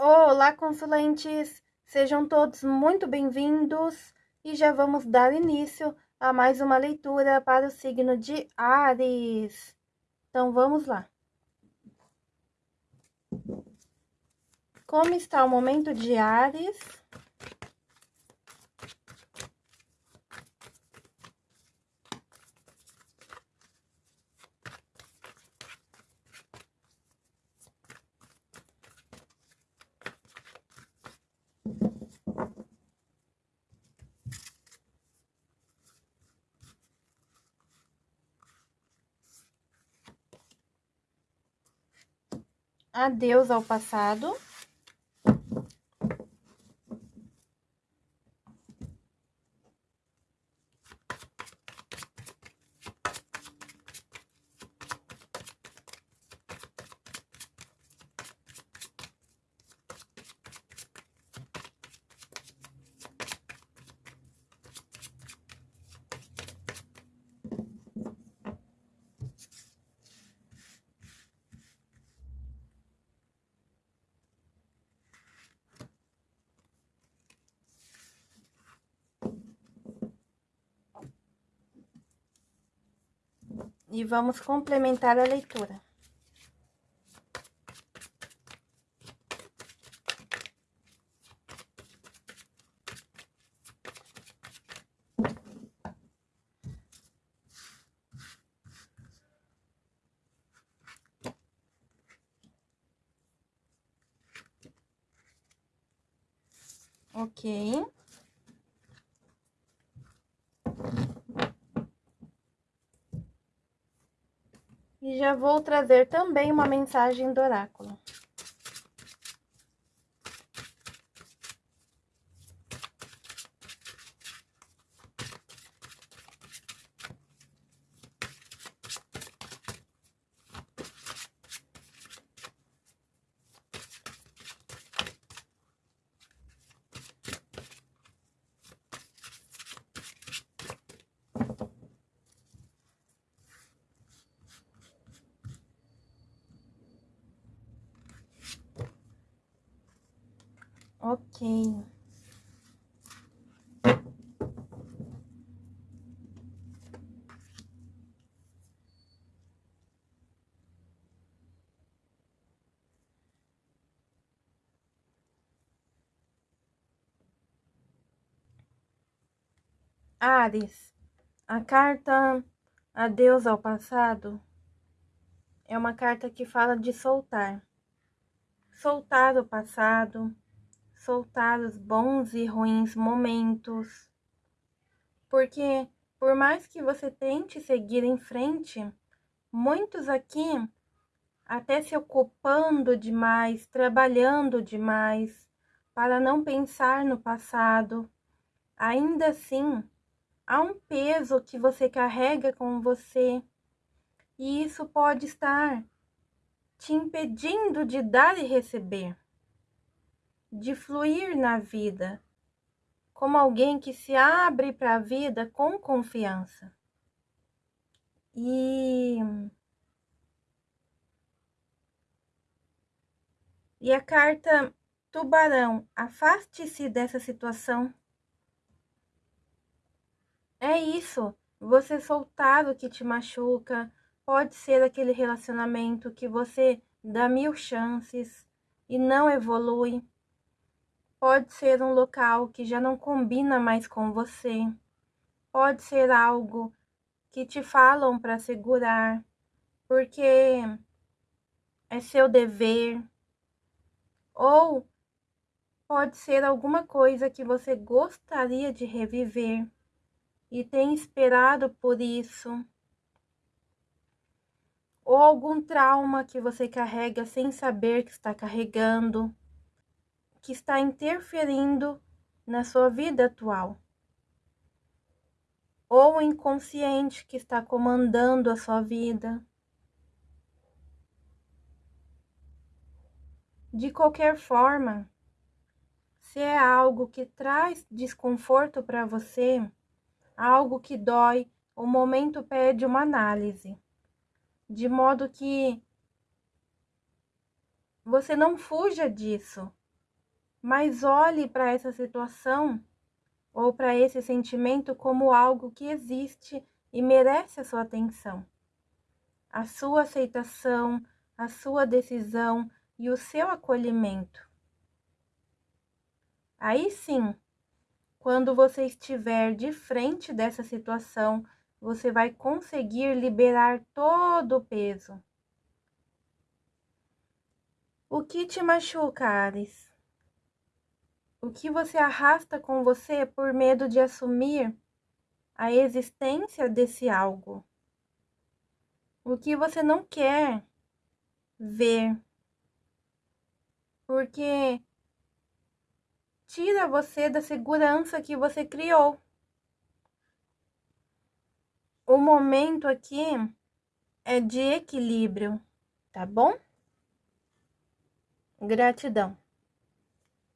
Olá, consulentes! Sejam todos muito bem-vindos e já vamos dar início a mais uma leitura para o signo de Ares. Então, vamos lá. Como está o momento de Ares? Adeus ao passado. E vamos complementar a leitura. Ok. E já vou trazer também uma mensagem do oráculo. Ok. Ares, a carta Adeus ao passado é uma carta que fala de soltar. Soltar o passado, soltar os bons e ruins momentos. Porque, por mais que você tente seguir em frente, muitos aqui, até se ocupando demais, trabalhando demais, para não pensar no passado, ainda assim, há um peso que você carrega com você, e isso pode estar te impedindo de dar e receber de fluir na vida, como alguém que se abre para a vida com confiança. E E a carta Tubarão, afaste-se dessa situação. É isso, você soltar o que te machuca, pode ser aquele relacionamento que você dá mil chances e não evolui. Pode ser um local que já não combina mais com você. Pode ser algo que te falam para segurar, porque é seu dever. Ou pode ser alguma coisa que você gostaria de reviver e tem esperado por isso. Ou algum trauma que você carrega sem saber que está carregando que está interferindo na sua vida atual. Ou o inconsciente que está comandando a sua vida. De qualquer forma, se é algo que traz desconforto para você, algo que dói, o momento pede uma análise, de modo que você não fuja disso, mas olhe para essa situação ou para esse sentimento como algo que existe e merece a sua atenção. A sua aceitação, a sua decisão e o seu acolhimento. Aí sim, quando você estiver de frente dessa situação, você vai conseguir liberar todo o peso. O que te machuca, Ares? O que você arrasta com você por medo de assumir a existência desse algo? O que você não quer ver? Porque tira você da segurança que você criou. O momento aqui é de equilíbrio, tá bom? Gratidão.